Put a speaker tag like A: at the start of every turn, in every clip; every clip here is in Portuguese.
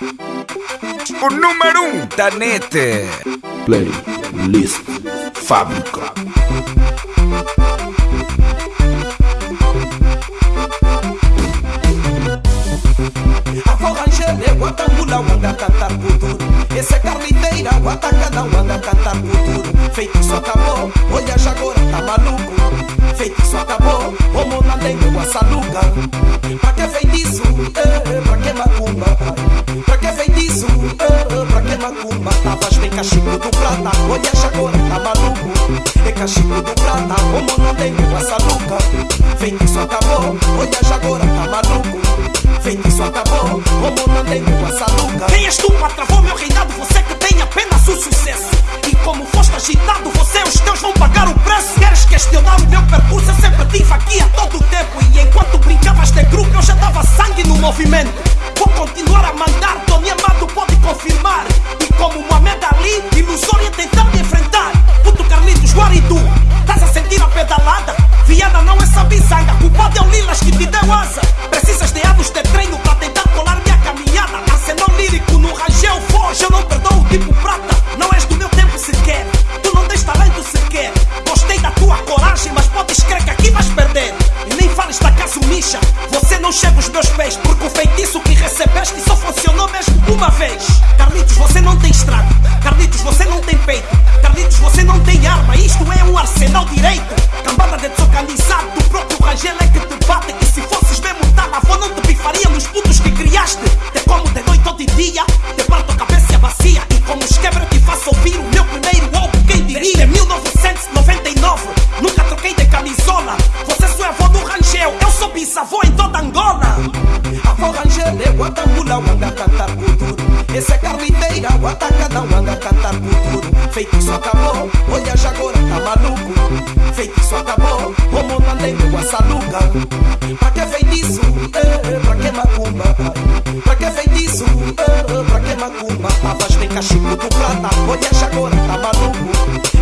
A: O número um da net.
B: Playlist Fábrica.
C: Avó Rangele, Guatambula, Wanga cantar futuro Esse é carniteira, Guatacana, Wanga cantar futuro Feitiço acabou, olha já agora tá maluco Feitiço acabou, o monandengo, Guassaluga Pra que feitiço, eh, pra que macumba Cachico do prata, olha agora tá maluco? É cachico do prata, o monandengo, Guassaluga Feitiço acabou, olha agora tá maluco? Feitiço acabou, como não tenho essa luga
D: Quem és tu travar meu reinado? Você que tem apenas o sucesso. E como foste agitado, você e os teus vão pagar o preço. Queres questionar o meu percurso? Eu sempre tive aqui a todo tempo. E enquanto brincavas de grupo, eu já dava sangue no movimento É sabizanga, culpado é o Lilas que te deu asa. Precisas de anos de treino para tentar colar minha caminhada. Arsenal lírico no rangel foge, eu não perdoo o tipo prata de desorganizado do próprio Rangel é que te bate E se fosses mesmo avó não te bifaria nos putos que criaste. Te como de noite ou de dia Te parto a cabeça bacia E como os quebra te faço ouvir o meu primeiro álbum Quem diria? 1999 Nunca troquei de camisola. Você só é avó do Rangel Eu sou bisavô em toda Angola.
C: Avó Rangele, Guatambula, Wanga cantar futuro Esse é carniteira, Guatacana, Wanga cantar futuro Feitiço acabou, olha já agora tá maluco. Feitiço acabou, o monandengo, Guassaluga Pra que feitiço, eh, pra que macumba? Pra que feitiço, eh, pra que macumba? Tavas bem cachico do prata, olha já agora tá maluco.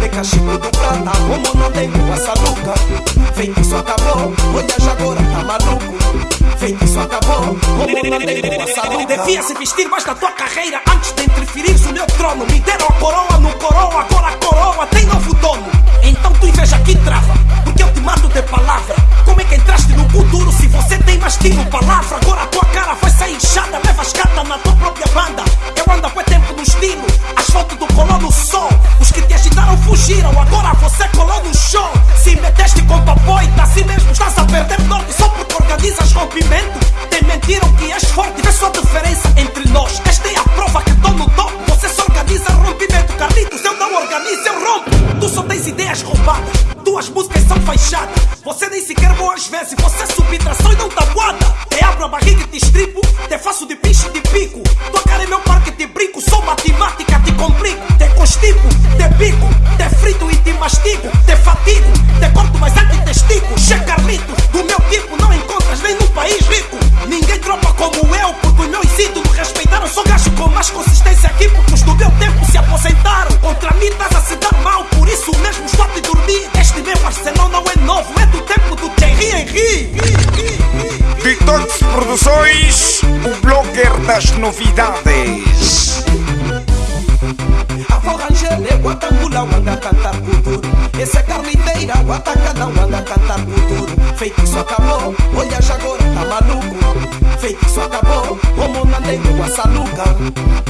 C: É cachico do prata, o monandengo, Guassaluga Feitiço acabou, olha já agora tá maluco. Feitiço acabou,
D: Devia se vestir mais da tua carreira antes de interferir no meu trono. Me deram a coroa no coroa, agora a coroa tem novo dono. Então tu inveja aqui trava, porque eu te mato de palavra. Como é que entraste no futuro se você tem mais tiro palavra? Agora a tua cara vai sair inchada, levas carta na tua própria banda. Eu ando há quanto tempo no estilo, asfalto do colou no sol. Os que te agitaram fugiram, agora você colou no show. Se meteste com papoita, assim mesmo estás a perder norte só porque organizas rompimento. Fechadas. Você nem sequer boas vezes, você é subtração e não guarda. Te abro a barriga e te estripo, te faço de bicho de pico. Tua cara é meu parque, te brinco, sou matemática, te complico. Te constipo, te pico, te frito e te mastigo. Te fatigo, te corto mais antes testigo. Che Carlitos, do meu tipo não encontras nem num país rico.
A: Detox Produções, o blogger das novidades.
C: Avó Rangele, Guatambula, Wanga cantar futuro Esse é carniteira, Guatacana, Wanga cantar futuro Feitiço acabou, olha já agora tá maluco. Feitiço acabou, como não tenho Guassaluga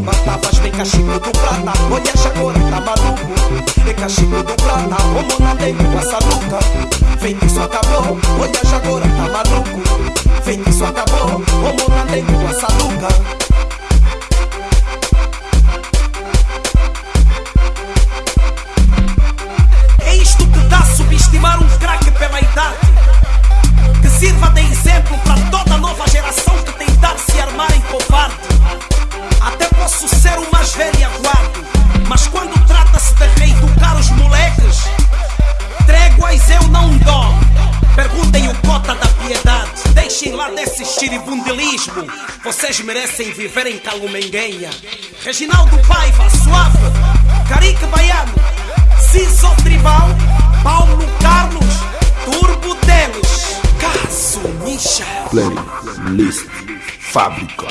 C: pra macumba Tavas bem cachico do prata, olha já agora tá maluco? É cachico do prata, como não tenho Guassaluga Feitiço acabou, olha já agora tá maluco? Feitiço acabou, como essa
D: É isto que dá subestimar um craque pela idade. Que sirva de exemplo para xiribundilismo. Vocês merecem viver em Calumenguenha. Reginaldo Paiva, suave. Carique Baiano. Ciso Tribal. Paulo Carlos. Turbo deles. Deixa.
B: Playlist Fábrica.